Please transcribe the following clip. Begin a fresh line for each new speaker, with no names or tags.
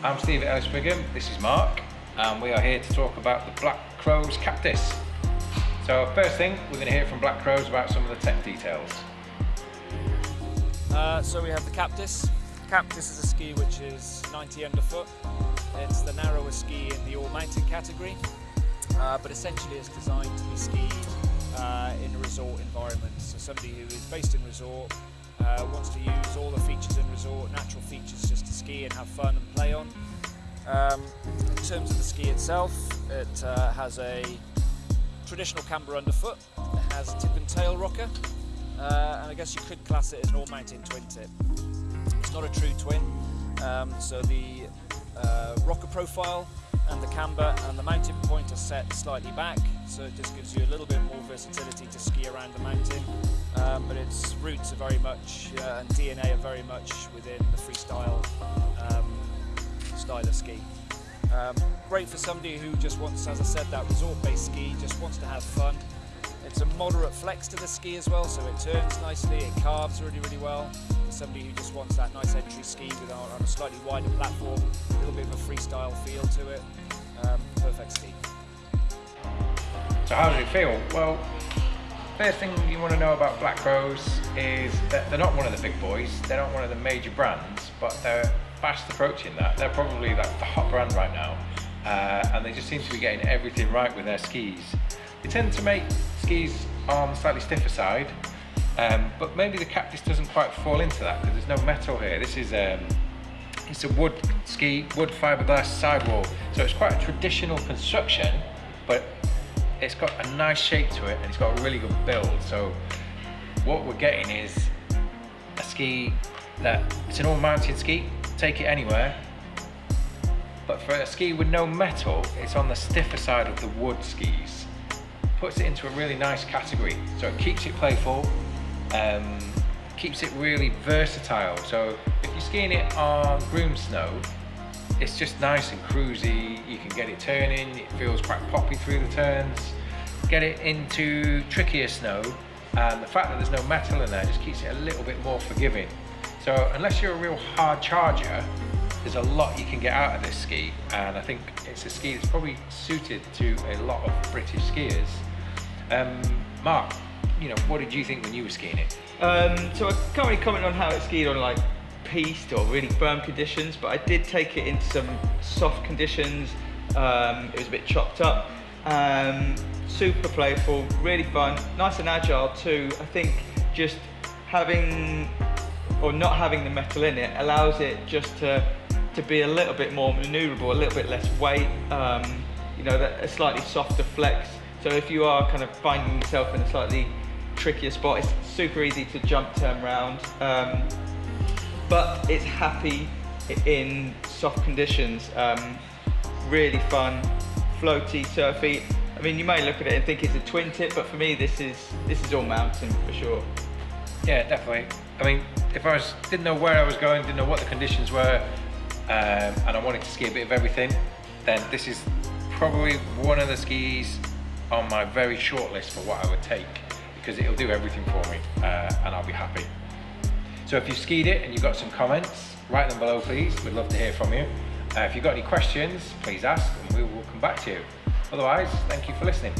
I'm Steve at Ellis Brigham, this is Mark, and we are here to talk about the Black Crows Captis. So first thing, we're going to hear from Black Crows about some of the tech details.
Uh, so we have the Captis. Captis is a ski which is 90 underfoot. It's the narrowest ski in the all-mountain category, uh, but essentially it's designed to be skied uh, in a resort environment. So somebody who is based in resort uh, wants to use all the features in resort, natural features just to ski and have fun and play on. Um, in terms of the ski itself, it uh, has a traditional camber underfoot, it has tip and tail rocker, uh, and I guess you could class it as an all-mountain twin tip. It's not a true twin, um, so the uh, rocker profile and the camber and the mounting point are set slightly back so it just gives you a little bit more versatility to ski around the mountain um, but its roots are very much uh, and DNA are very much within the freestyle um, style of ski. Um, great for somebody who just wants, as I said, that resort-based ski, just wants to have fun. It's a moderate flex to the ski as well, so it turns nicely, it carves really, really well. For somebody who just wants that nice entry ski with on a slightly wider platform, a little bit of a freestyle feel to it, um, perfect ski.
So how does it feel? Well, first thing you want to know about Black Crows is that they're not one of the big boys, they're not one of the major brands, but they're fast approaching that. They're probably like the hot brand right now, uh, and they just seem to be getting everything right with their skis. They tend to make skis the slightly stiffer side, um, but maybe the Captis doesn't quite fall into that because there's no metal here. This is um, it's a wood ski, wood fiberglass sidewall, so it's quite a traditional construction, but it's got a nice shape to it and it's got a really good build. So what we're getting is a ski that it's an all mounted ski, take it anywhere. But for a ski with no metal, it's on the stiffer side of the wood skis. Puts it into a really nice category. So it keeps it playful, um, keeps it really versatile. So if you're skiing it on groom snow, it's just nice and cruisy. You can get it turning, it feels quite poppy through the turns. Get it into trickier snow, and the fact that there's no metal in there just keeps it a little bit more forgiving. So unless you're a real hard charger, there's a lot you can get out of this ski, and I think it's a ski that's probably suited to a lot of British skiers. Um, Mark, you know, what did you think when you were skiing it?
Um, so I can't really comment on how it skied on like piste or really firm conditions, but I did take it into some soft conditions. Um, it was a bit chopped up. Um, super playful, really fun, nice and agile too. I think just having or not having the metal in it allows it just to to be a little bit more maneuverable, a little bit less weight. Um, you know, a slightly softer flex. So if you are kind of finding yourself in a slightly trickier spot, it's super easy to jump, turn around. Um, but it's happy in soft conditions. Um, really fun, floaty, surfy. I mean, you may look at it and think it's a twin tip, but for me, this is this is all mountain for sure.
Yeah, definitely. I mean, if I was didn't know where I was going, didn't know what the conditions were, um, and I wanted to ski a bit of everything, then this is probably one of the skis on my very short list for what I would take because it'll do everything for me uh, and I'll be happy. So if you've skied it and you've got some comments, write them below please. We'd love to hear from you. Uh, if you've got any questions, please ask and we will come back to you. Otherwise, thank you for listening.